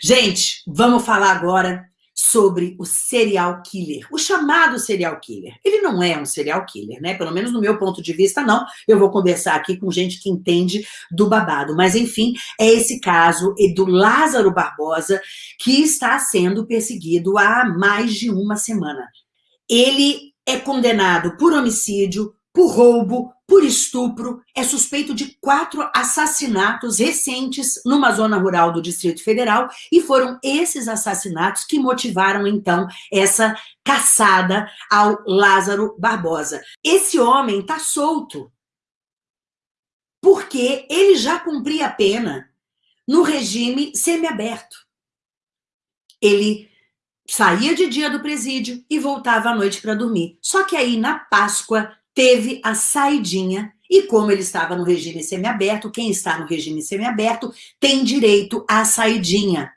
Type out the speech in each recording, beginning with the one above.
Gente, vamos falar agora sobre o serial killer, o chamado serial killer. Ele não é um serial killer, né? Pelo menos no meu ponto de vista, não. Eu vou conversar aqui com gente que entende do babado. Mas, enfim, é esse caso do Lázaro Barbosa que está sendo perseguido há mais de uma semana. Ele é condenado por homicídio, por roubo, por estupro, é suspeito de quatro assassinatos recentes numa zona rural do Distrito Federal, e foram esses assassinatos que motivaram, então, essa caçada ao Lázaro Barbosa. Esse homem está solto, porque ele já cumpria a pena no regime semiaberto. Ele saía de dia do presídio e voltava à noite para dormir. Só que aí, na Páscoa, teve a saidinha, e como ele estava no regime semiaberto, quem está no regime semiaberto tem direito à saidinha.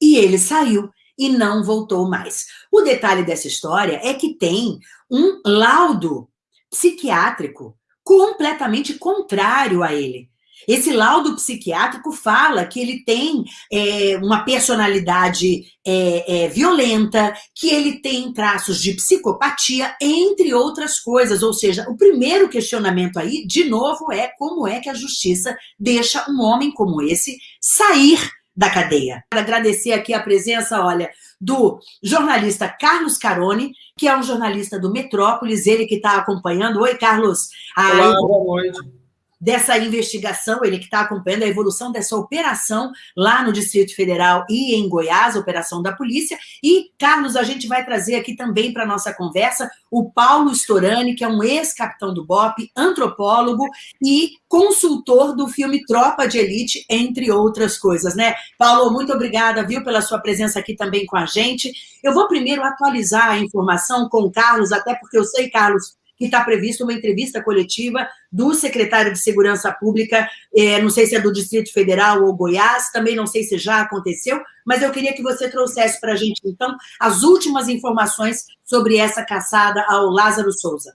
E ele saiu e não voltou mais. O detalhe dessa história é que tem um laudo psiquiátrico completamente contrário a ele. Esse laudo psiquiátrico fala que ele tem é, uma personalidade é, é, violenta, que ele tem traços de psicopatia, entre outras coisas. Ou seja, o primeiro questionamento aí, de novo, é como é que a justiça deixa um homem como esse sair da cadeia. Quero agradecer aqui a presença, olha, do jornalista Carlos Carone, que é um jornalista do Metrópolis, ele que está acompanhando. Oi, Carlos. Olá, boa noite dessa investigação, ele que está acompanhando a evolução dessa operação lá no Distrito Federal e em Goiás, operação da polícia. E, Carlos, a gente vai trazer aqui também para a nossa conversa o Paulo Storani, que é um ex-capitão do BOP, antropólogo e consultor do filme Tropa de Elite, entre outras coisas, né? Paulo, muito obrigada, viu, pela sua presença aqui também com a gente. Eu vou primeiro atualizar a informação com o Carlos, até porque eu sei, Carlos, que está prevista uma entrevista coletiva do secretário de Segurança Pública, é, não sei se é do Distrito Federal ou Goiás, também não sei se já aconteceu, mas eu queria que você trouxesse para a gente, então, as últimas informações sobre essa caçada ao Lázaro Souza.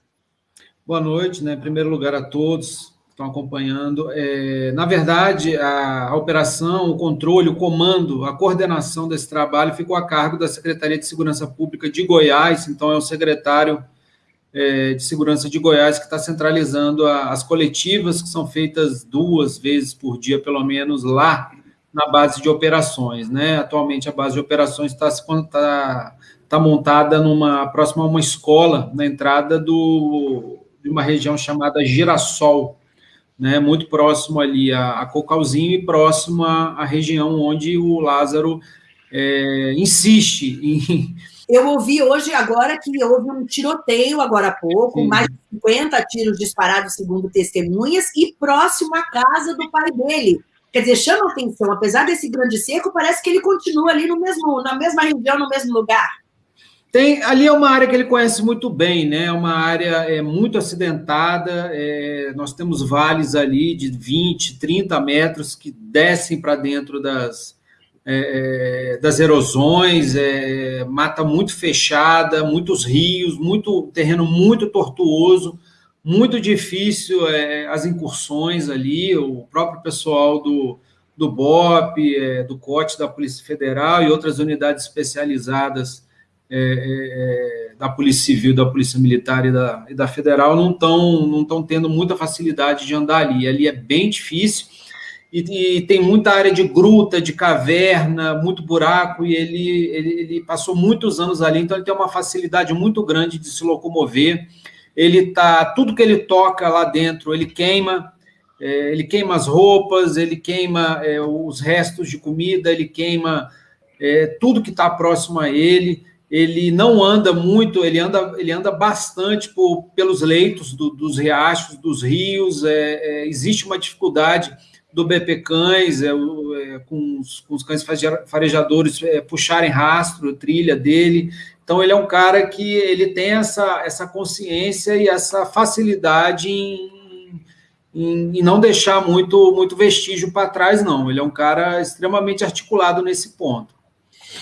Boa noite, né? Em primeiro lugar, a todos que estão acompanhando. É, na verdade, a, a operação, o controle, o comando, a coordenação desse trabalho ficou a cargo da Secretaria de Segurança Pública de Goiás, então é o secretário é, de Segurança de Goiás, que está centralizando a, as coletivas, que são feitas duas vezes por dia, pelo menos, lá na base de operações. Né? Atualmente, a base de operações está tá, tá montada numa próxima a uma escola, na entrada do, de uma região chamada Girassol, né? muito próximo ali a, a Cocalzinho e próximo à, região onde o Lázaro é, insiste em eu ouvi hoje, agora, que houve um tiroteio, agora há pouco, Sim. mais de 50 tiros disparados, segundo testemunhas, e próximo à casa do pai dele. Quer dizer, chama atenção, apesar desse grande cerco, parece que ele continua ali no mesmo, na mesma região, no mesmo lugar. Tem, ali é uma área que ele conhece muito bem, né? É uma área é, muito acidentada. É, nós temos vales ali de 20, 30 metros que descem para dentro das, é, é, das erosões, é, mata muito fechada, muitos rios, muito terreno muito tortuoso, muito difícil é, as incursões ali, o próprio pessoal do, do BOP, é, do COT da Polícia Federal e outras unidades especializadas é, da Polícia Civil, da Polícia Militar e da, e da Federal não estão não tão tendo muita facilidade de andar ali. Ali é bem difícil, e, e, tem muita área de gruta, de caverna, muito buraco, e ele, ele, ele, passou muitos anos ali, então ele tem uma facilidade muito grande de se locomover. Ele tá, tudo que ele toca lá dentro, ele queima, é, ele queima as roupas, ele queima é, os restos de comida, ele queima é, tudo que está próximo a ele. Ele não anda muito, ele anda, ele anda bastante por, pelos leitos do, dos riachos, dos rios. É, é, existe uma dificuldade do BP Cães, é, é, com, os, com, os, cães farejadores é, puxarem rastro, trilha dele. Então, ele é um cara que ele tem essa, essa consciência e essa facilidade em, em, em não deixar muito, muito vestígio para trás, não. Ele é um cara extremamente articulado nesse ponto.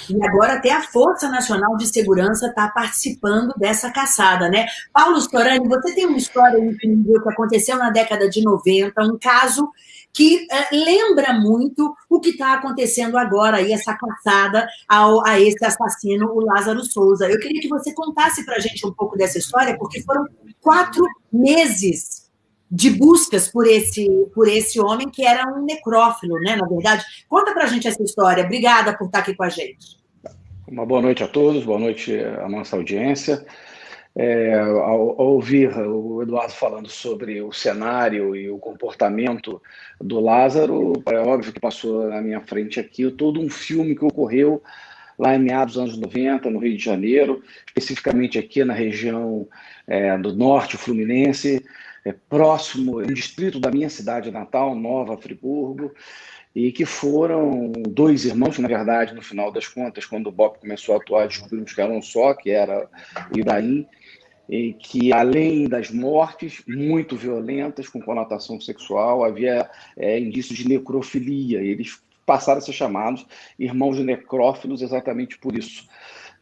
E agora até a Força Nacional de Segurança está participando dessa caçada, né? Paulo Storani, você tem uma história incrível que aconteceu na década de 90, um caso que é, lembra muito o que está acontecendo agora aí, essa caçada ao, a esse assassino, o Lázaro Souza. Eu queria que você contasse para a gente um pouco dessa história, porque foram quatro meses de buscas por esse, por esse homem que era um necrófilo, né? Na verdade, conta para a gente essa história. Obrigada por estar aqui com a gente. Uma boa noite a todos, boa noite à nossa audiência. É, ao, ao, ouvir o Eduardo falando sobre o cenário e o comportamento do Lázaro, é óbvio que passou na minha frente aqui todo um filme que ocorreu lá em meados dos anos 90, no Rio de Janeiro, especificamente aqui na região é, do norte fluminense, é, próximo, um distrito da minha cidade natal, Nova Friburgo, e que foram dois irmãos, na verdade, no final das contas, quando o Bob começou a atuar, descobrimos que era um só, que era Ibrahim, e que além das mortes muito violentas com conotação sexual, havia é, indícios de necrofilia. Eles passaram a ser chamados irmãos necrófilos exatamente por isso.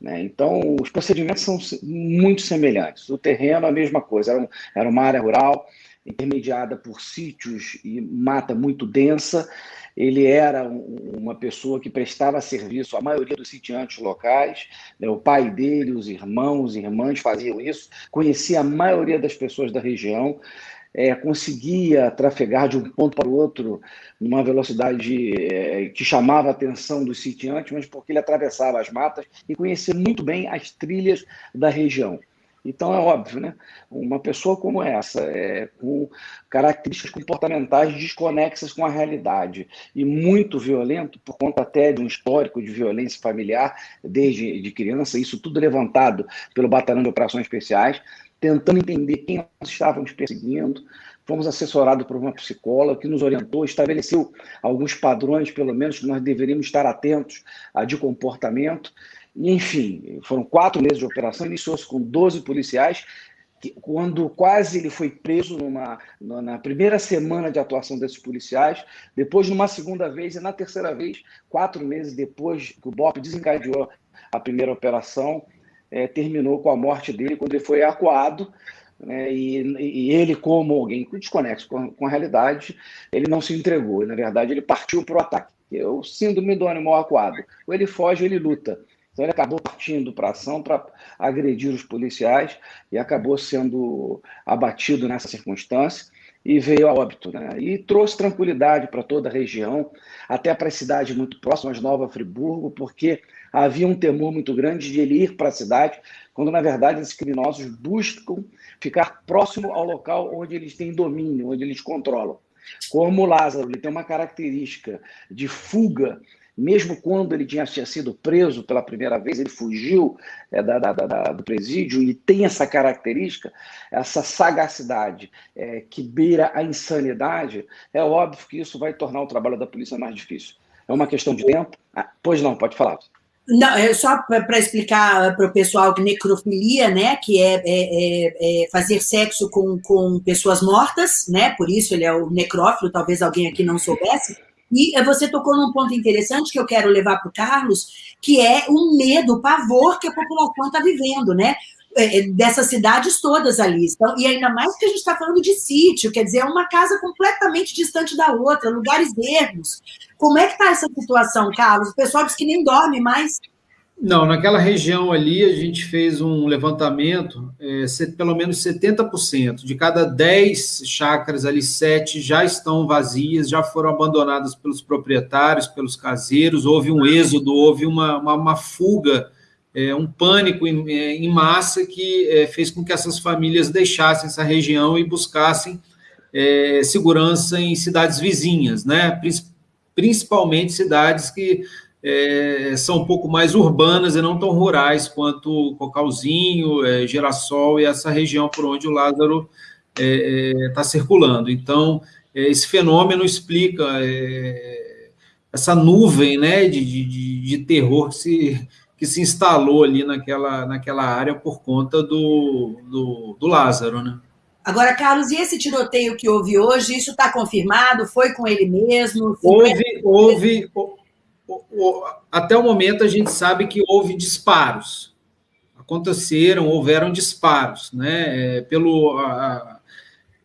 Né? Então, os procedimentos são muito semelhantes. O terreno, a mesma coisa, era, um, era uma área rural intermediada por sítios e mata muito densa, ele era uma pessoa que prestava serviço à maioria dos sitiantes locais, né? o pai dele, os irmãos, irmãs faziam isso, conhecia a maioria das pessoas da região, é, conseguia trafegar de um ponto para o outro numa velocidade é, que chamava a atenção dos sitiantes, mas porque ele atravessava as matas e conhecia muito bem as trilhas da região. Então é óbvio, né? Uma pessoa como essa, é, com características comportamentais desconexas com a realidade e muito violento, por conta até de um histórico de violência familiar desde de criança, isso tudo levantado pelo Batalhão de Operações Especiais, tentando entender quem nós estávamos perseguindo. Fomos assessorados por uma psicóloga que nos orientou, estabeleceu alguns padrões, pelo menos, que nós deveríamos estar atentos a de comportamento enfim, foram quatro meses de operação, iniciou-se com 12 policiais, que, quando quase ele foi preso numa, na primeira semana de atuação desses policiais, depois numa segunda vez e na terceira vez, quatro meses depois que o BOP desencadeou a primeira operação, é, terminou com a morte dele quando ele foi acuado, né, e, e, ele, como alguém desconexo com, com a realidade, ele não se entregou. Na verdade, ele partiu para o ataque. É o síndrome do animal acuado. Ou ele foge, ele luta. Então ele acabou partindo para ação para agredir os policiais e acabou sendo abatido nessa circunstância e veio a óbito. Né? E trouxe tranquilidade para toda a região, até para as cidades muito próximas, Nova Friburgo, porque havia um temor muito grande de ele ir para a cidade, quando na verdade esses criminosos buscam ficar próximo ao local onde eles têm domínio, onde eles controlam. Como o Lázaro, ele tem uma característica de fuga mesmo quando ele tinha, sido preso pela primeira vez, ele fugiu é, da, da, da, do presídio e tem essa característica, essa sagacidade é, que beira a insanidade, é óbvio que isso vai tornar o trabalho da polícia mais difícil. É uma questão de tempo. Ah, pois não, pode falar. Não, é só para explicar para o pessoal que necrofilia, né, que é, é, é, é, fazer sexo com, com pessoas mortas, né, por isso ele é o necrófilo, talvez alguém aqui não soubesse, e eh, você tocou num ponto interessante que eu quero levar para o Carlos, que é o medo, o pavor que a população está vivendo, né? Eh, eh, dessas cidades todas ali. Então, e ainda mais que a gente está falando de sítio, quer dizer, é uma casa completamente distante da outra, lugares ermos. Como é que está essa situação, Carlos? O pessoal diz que nem dorme mais. Não, naquela região ali a gente fez um levantamento, é, pelo menos 70%. De cada 10 chácaras ali, 7 já estão vazias, já foram abandonadas pelos proprietários, pelos caseiros. Houve um êxodo, houve uma, uma, uma fuga, é, um pânico em, é, em massa que é, fez com que essas famílias deixassem essa região e buscassem é, segurança em cidades vizinhas, né? principalmente cidades que é, são um pouco mais urbanas e não tão rurais quanto Cocalzinho, é, Girassol e essa região por onde o Lázaro está é, é tá circulando. Então, é, esse fenômeno explica é, essa nuvem né, de, de, de, terror que se, que se instalou ali naquela, naquela área por conta do, do, do Lázaro. Né? Agora, Carlos, e esse tiroteio que houve hoje, isso está confirmado? Foi com ele mesmo? Houve, houve, até o momento a gente sabe que houve disparos. Aconteceram, houveram disparos, né? É, pelo a,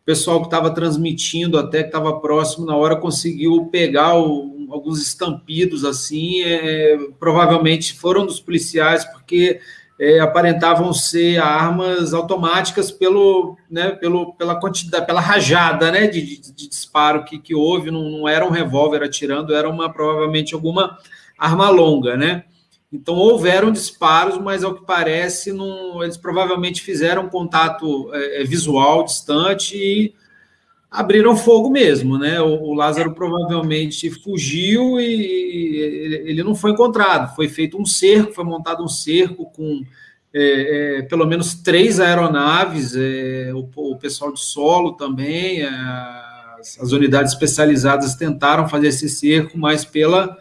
pessoal que estava transmitindo, até que estava próximo na hora, conseguiu pegar o, alguns estampidos assim. É, provavelmente foram dos policiais, porque é, aparentavam ser armas automáticas pelo, né, pelo, pela quantidade, pela rajada né, de, de, de disparo que, que houve, não, não, era um revólver atirando, era uma provavelmente alguma arma longa, né? Então houveram disparos, mas ao que parece, não, eles provavelmente fizeram contato é, é visual distante e abriram fogo mesmo, né? O, o Lázaro provavelmente fugiu e ele, ele, não foi encontrado. Foi feito um cerco, foi montado um cerco com é, é, pelo menos três aeronaves, é, o, o, pessoal de solo também, é, as, as, unidades especializadas tentaram fazer esse cerco, mas pela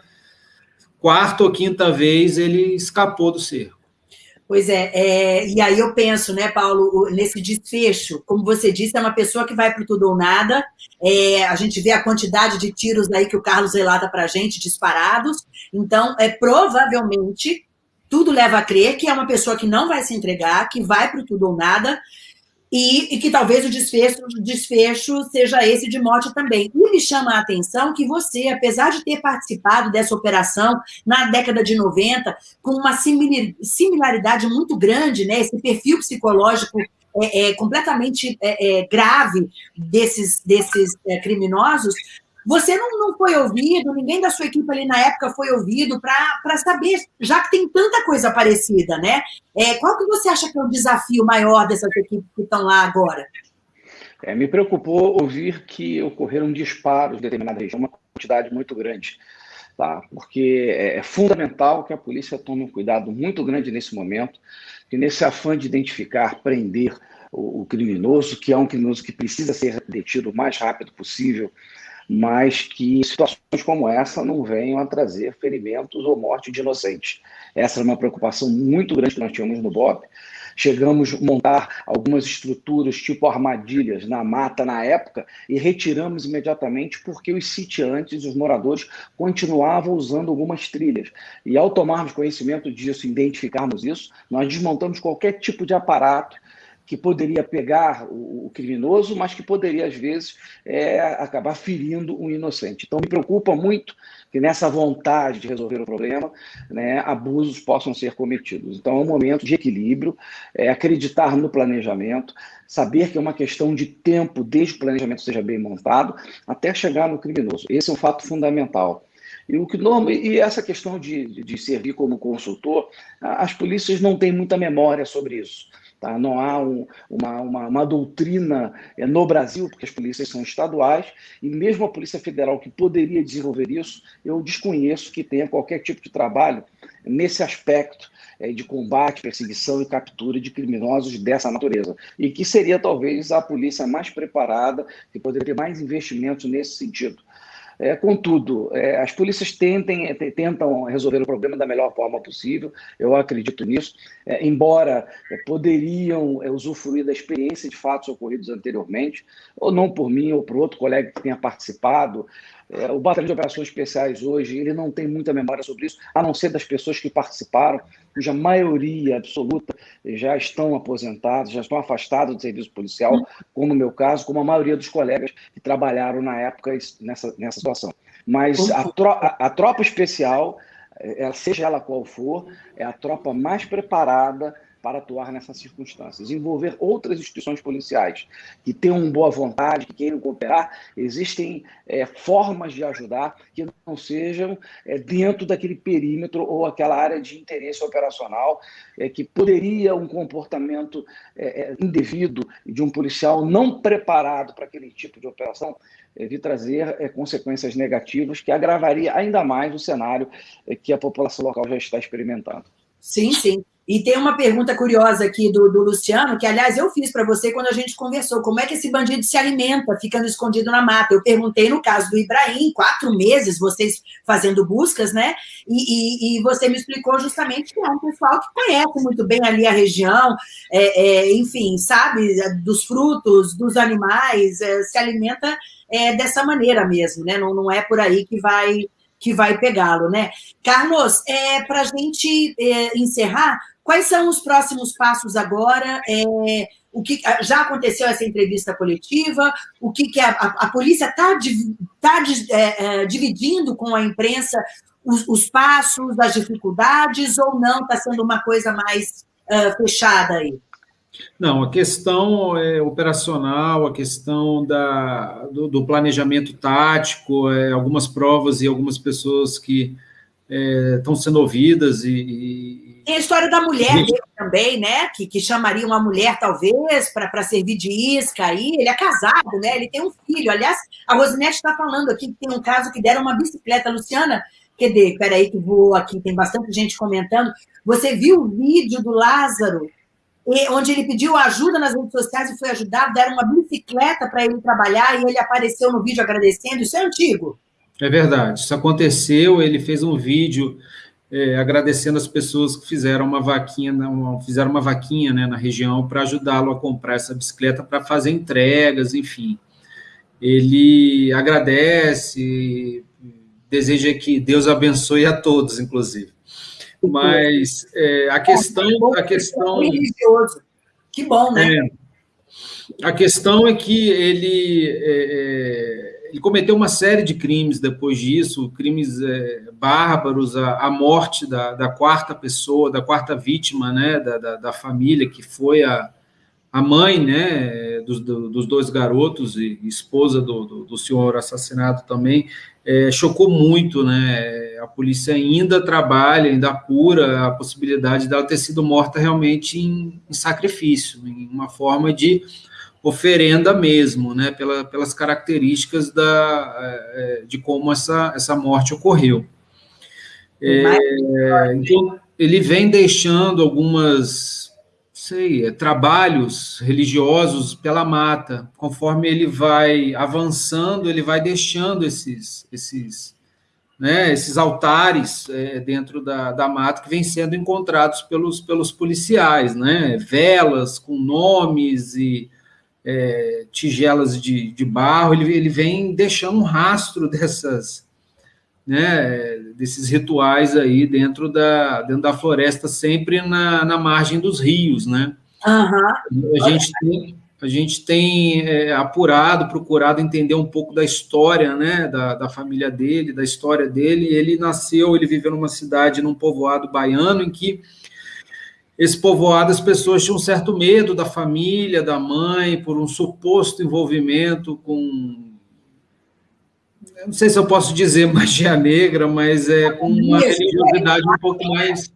quarta ou quinta vez ele escapou do cerco. Pois é, é, e aí eu penso, né, Paulo, nesse desfecho, como você disse, é uma pessoa que vai para tudo ou nada. É, a gente vê a quantidade de tiros aí que o Carlos relata para a gente, disparados. Então, é provavelmente tudo leva a crer que é uma pessoa que não vai se entregar, que vai para tudo ou nada, e, e, que talvez o desfecho, desfecho seja esse de morte também. E me chama a atenção que você, apesar de ter participado dessa operação na década de 90, com uma similaridade muito grande, né, esse perfil psicológico é, é completamente é, é, grave desses, desses é, criminosos, você não, não foi ouvido, ninguém da sua equipe ali na época foi ouvido para saber, já que tem tanta coisa parecida, né? É, qual que você acha que é o desafio maior dessas equipes que estão lá agora? É, me preocupou ouvir que ocorreram disparos em determinada região, uma quantidade muito grande. Tá? Porque é, é fundamental que a polícia tome um cuidado muito grande nesse momento, que nesse afã de identificar, prender o, o criminoso, que é um criminoso que precisa ser detido o mais rápido possível, mas que situações como essa não venham a trazer ferimentos ou morte de inocentes. Essa é uma preocupação muito grande que nós tínhamos no BOP. Chegamos a montar algumas estruturas tipo armadilhas na mata na época e retiramos imediatamente porque os sitiantes, os moradores, continuavam usando algumas trilhas. E ao tomarmos conhecimento disso, identificarmos isso, nós desmontamos qualquer tipo de aparato que poderia pegar o, criminoso, mas que poderia, às vezes, é, acabar ferindo um inocente. Então, me preocupa muito que nessa vontade de resolver o problema, né, abusos possam ser cometidos. Então, é um momento de equilíbrio, é, acreditar no planejamento, saber que é uma questão de tempo desde que o planejamento seja bem montado até chegar no criminoso. Esse é um fato fundamental. E, o que, e essa questão de, de servir como consultor, as polícias não têm muita memória sobre isso. Tá? Não há um, uma, uma, uma, doutrina é, no Brasil, porque as polícias são estaduais, e mesmo a Polícia Federal que poderia desenvolver isso, eu desconheço que tenha qualquer tipo de trabalho nesse aspecto é, de combate, perseguição e captura de criminosos dessa natureza. E que seria talvez a polícia mais preparada, que poderia ter mais investimentos nesse sentido. É, contudo, é, as polícias tentem, é, tentam resolver o problema da melhor forma possível, eu acredito nisso, é, embora é, poderiam é, usufruir da experiência de fatos ocorridos anteriormente, ou não por mim ou por outro colega que tenha participado, é, o Batalhão de Operações Especiais hoje, ele não tem muita memória sobre isso, a não ser das pessoas que participaram, cuja maioria absoluta já estão aposentados, já estão afastados do serviço policial, como no meu caso, como a maioria dos colegas que trabalharam na época nessa, nessa situação. Mas a, tro a, a tropa especial, é, seja ela qual for, é a tropa mais preparada para atuar nessas circunstâncias. Envolver outras instituições policiais que tenham boa vontade, que queiram cooperar, existem é, formas de ajudar que não sejam é, dentro daquele perímetro ou aquela área de interesse operacional é, que poderia um comportamento é, é, indevido de um policial não preparado para aquele tipo de operação é, de trazer consequências negativas que agravaria ainda mais o cenário que a população local já está experimentando. Sim, sim. E tem uma pergunta curiosa aqui do, do Luciano, que, aliás, eu fiz para você quando a gente conversou. Como é que esse bandido se alimenta ficando escondido na mata? Eu perguntei no caso do Ibrahim, quatro meses, vocês fazendo buscas, né? E, e, e você me explicou justamente que é um pessoal que conhece muito bem ali a região, é, é, enfim, sabe, dos frutos, dos animais, é, se alimenta é, dessa maneira mesmo, né? Não, não é por aí que vai que vai pegá-lo, né? Carlos, é, para a gente é, encerrar, quais são os próximos passos agora? É, o que já aconteceu essa entrevista coletiva? O que, que a, a, a polícia está tá, é, é, dividindo com a imprensa os, os, passos, as dificuldades, ou não? Está sendo uma coisa mais uh, fechada aí? Não, a questão é, operacional, a questão da, do, do planejamento tático, é, algumas provas e algumas pessoas que é, estão sendo ouvidas e, e... Tem a história da mulher dele também, né? Que, que chamaria uma mulher, talvez, para servir de isca aí. Ele é casado, né? Ele tem um filho. Aliás, a Rosinete está falando aqui que tem um caso que deram uma bicicleta. Luciana, cadê? Peraí, que vou aqui, tem bastante gente comentando. Você viu o vídeo do Lázaro onde ele pediu ajuda nas redes sociais e foi ajudado, deram uma bicicleta para ele trabalhar e ele apareceu no vídeo agradecendo. Isso é antigo. É verdade, isso aconteceu. Ele fez um vídeo é, agradecendo as pessoas que fizeram uma vaquinha, uma, fizeram uma vaquinha né, na região para ajudá-lo a comprar essa bicicleta para fazer entregas, enfim. Ele agradece, deseja que Deus abençoe a todos, inclusive. Mas é, a questão. A questão que bom, né? É, a questão é que ele, é, é, ele cometeu uma série de crimes depois disso, crimes é, bárbaros, a, a morte da, da, quarta pessoa, da quarta vítima né, da, da, da família, que foi a, a mãe né, dos, dos dois garotos e esposa do, do, do senhor assassinado também, é, chocou muito, né? A polícia ainda trabalha, ainda apura a possibilidade dela ter sido morta realmente em, em sacrifício, em uma forma de oferenda mesmo, né? Pela, pelas características da, é, é de como essa, essa morte ocorreu. É, então, ele vem deixando algumas sei, é, trabalhos religiosos pela mata. Conforme ele vai avançando, ele vai deixando esses, esses, né, esses altares é, dentro da, da mata que vêm sendo encontrados pelos, pelos policiais, né? Velas com nomes e é, tigelas de, de barro. Ele, ele vem deixando um rastro dessas né, desses rituais aí dentro da, dentro da floresta, sempre na, na margem dos rios, né? Uhum. A gente tem, a gente tem é, apurado, procurado entender um pouco da história, né, da, da família dele, da história dele. Ele nasceu, ele viveu numa cidade, num povoado baiano, em que esse povoado as pessoas tinham um certo medo da família, da mãe, por um suposto envolvimento com eu não sei se eu posso dizer magia negra, mas é com uma religiosidade um pouco mais,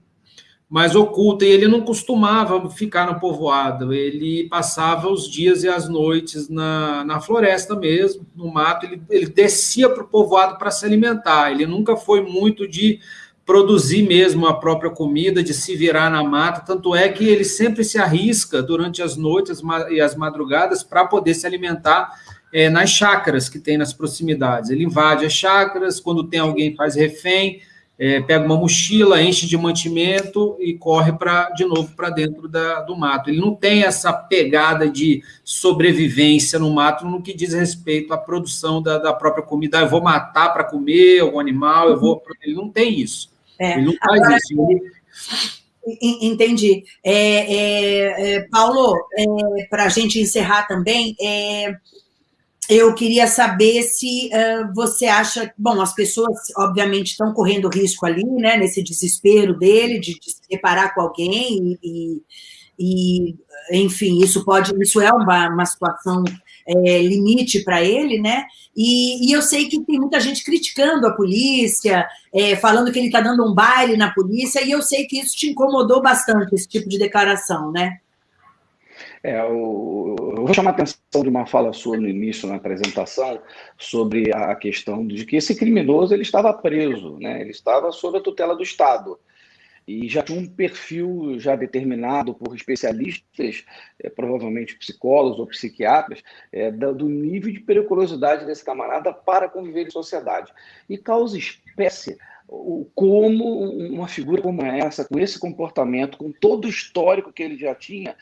mais oculta. E ele não costumava ficar no povoado, ele passava os dias e as noites na, na floresta mesmo, no mato. Ele, ele descia para o povoado para se alimentar. Ele nunca foi muito de produzir mesmo a própria comida, de se virar na mata. Tanto é que ele sempre se arrisca durante as noites e as madrugadas para poder se alimentar é, nas chácaras que tem nas proximidades. Ele invade as chácaras, quando tem alguém faz refém, é, pega uma mochila, enche de mantimento e corre para de novo para dentro da, do mato. Ele não tem essa pegada de sobrevivência no mato no que diz respeito à produção da, da própria comida. Ah, eu vou matar para comer algum animal, eu vou. Ele não tem isso. É. Ele não faz Agora, isso. Ele... Entendi. É, é, é Paulo, é, para a gente encerrar também, é, eu queria saber se uh, você acha. Bom, as pessoas, obviamente, estão correndo risco ali, né, nesse desespero dele de, de se separar com alguém, e, e, enfim, isso pode. Isso é uma, uma situação é, limite para ele, né? E, e, eu sei que tem muita gente criticando a polícia, é, falando que ele está dando um baile na polícia, e eu sei que isso te incomodou bastante, esse tipo de declaração, né? É, eu vou chamar a atenção de uma fala sua no início, na apresentação, sobre a questão de que esse criminoso ele estava preso, né? ele estava sob a tutela do Estado. E já tinha um perfil já determinado por especialistas, é, provavelmente psicólogos ou psiquiatras, é, do nível de periculosidade desse camarada para conviver em sociedade. E causa espécie como uma figura como essa, com esse comportamento, com todo o histórico que ele já tinha,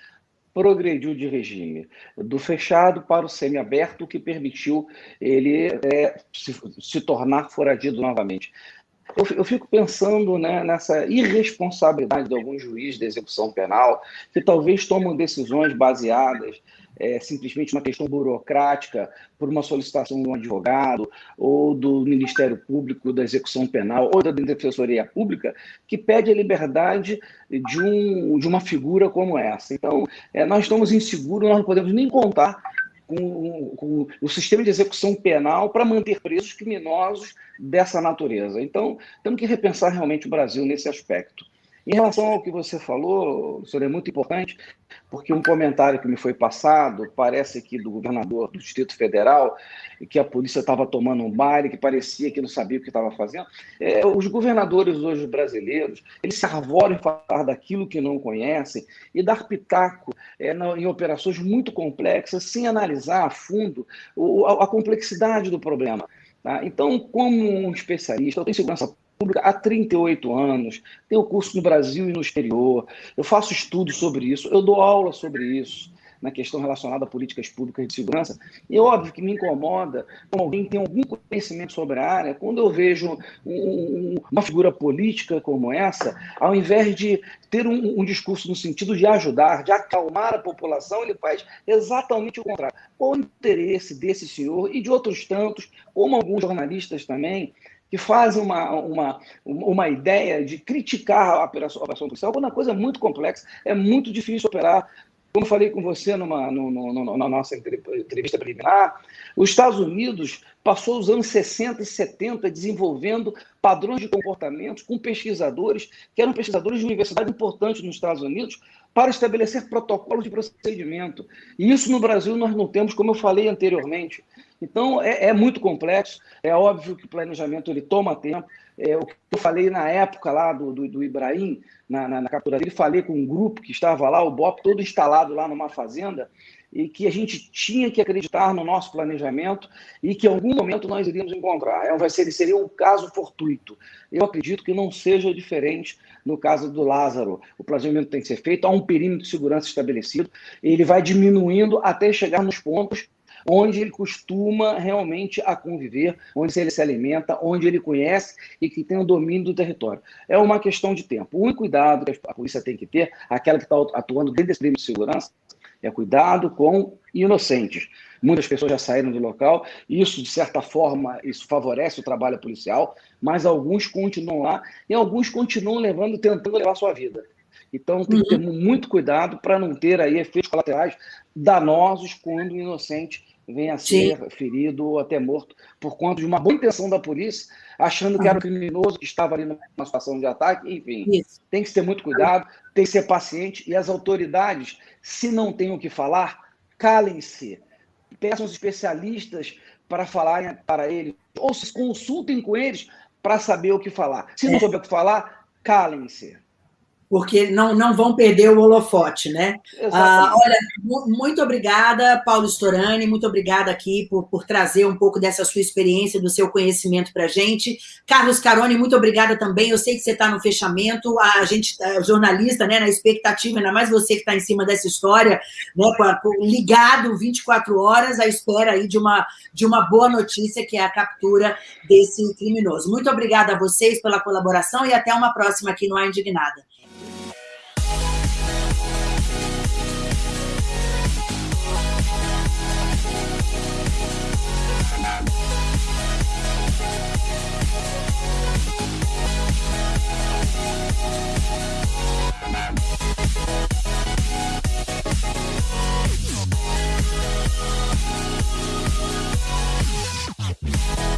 progrediu de regime, do fechado para o semiaberto, o que permitiu ele é, se, se, tornar foragido novamente. Eu, eu fico pensando né, nessa irresponsabilidade de alguns juízes de execução penal que talvez tomam decisões baseadas é, simplesmente uma questão burocrática por uma solicitação de um advogado ou do Ministério Público da Execução Penal ou da Defensoria Pública que pede a liberdade de, um, de uma figura como essa. Então, é, nós estamos inseguros, nós não podemos nem contar com, com, o sistema de execução penal para manter presos criminosos dessa natureza. Então, temos que repensar realmente o Brasil nesse aspecto. Em relação ao que você falou, senhor, é muito importante, porque um comentário que me foi passado, parece que do governador do Distrito Federal, que a polícia estava tomando um baile, que parecia que não sabia o que estava fazendo. É, os governadores hoje brasileiros, eles se arvoram em falar daquilo que não conhecem e dar pitaco é, em operações muito complexas, sem analisar a fundo a, a complexidade do problema. Tá? Então, como um especialista, eu tenho segurança pública há 38 anos, tenho curso no Brasil e no exterior, eu faço estudos sobre isso, eu dou aula sobre isso, na questão relacionada a políticas públicas de segurança. E é óbvio que me incomoda, como alguém tem algum conhecimento sobre a área, quando eu vejo um, uma figura política como essa, ao invés de ter um, um, discurso no sentido de ajudar, de acalmar a população, ele faz exatamente o contrário. Qual o interesse desse senhor e de outros tantos, como alguns jornalistas também, que fazem uma, uma, uma ideia de criticar a operação, a operação policial, quando a coisa é muito complexa, é muito difícil operar. Como falei com você numa, no, na nossa entrevista preliminar, os Estados Unidos passou os anos 60 e 70 desenvolvendo padrões de comportamentos com pesquisadores, que eram pesquisadores de universidade importantes nos Estados Unidos, para estabelecer protocolos de procedimento. E isso no Brasil nós não temos, como eu falei anteriormente. Então, é, é, muito complexo. É óbvio que o planejamento ele toma tempo. É, o que eu falei na época lá do, do, do Ibrahim, na, na, na, captura dele, falei com um grupo que estava lá, o BOP todo instalado lá numa fazenda, e que a gente tinha que acreditar no nosso planejamento e que em algum momento nós iríamos encontrar. É, vai ser, seria um caso fortuito. Eu acredito que não seja diferente no caso do Lázaro. O planejamento tem que ser feito, há um perímetro de segurança estabelecido, ele vai diminuindo até chegar nos pontos onde ele costuma realmente a conviver, onde ele se alimenta, onde ele conhece e que tem o domínio do território. É uma questão de tempo. O único cuidado que a polícia tem que ter, aquela que está atuando dentro desse perímetro de segurança, é cuidado com inocentes. Muitas pessoas já saíram do local, isso, de certa forma, isso favorece o trabalho policial, mas alguns continuam lá e alguns continuam levando, tentando levar a sua vida. Então, tem que ter uhum. muito cuidado para não ter aí efeitos colaterais danosos quando o inocente venha a ser Sim. ferido ou até morto por conta de uma boa intenção da polícia, achando que era um criminoso que estava ali numa situação de ataque, enfim. Isso. Tem que ter muito cuidado, tem que ser paciente e as autoridades, se não têm o que falar, calem-se. Peçam os especialistas para falarem para eles, ou se consultem com eles para saber o que falar. Se não é. souber o que falar, calem-se porque não, não vão perder o holofote, né? Ah, olha, muito obrigada, Paulo Storani, muito obrigada aqui por, por trazer um pouco dessa sua experiência, do seu conhecimento para a gente. Carlos Caroni, muito obrigada também. Eu sei que você está no fechamento, a gente, a jornalista, né, na expectativa, ainda mais você que está em cima dessa história, né, ligado 24 horas à espera aí de uma, de uma boa notícia, que é a captura desse criminoso. Muito obrigada a vocês pela colaboração e até uma próxima aqui no A Indignada. Bye.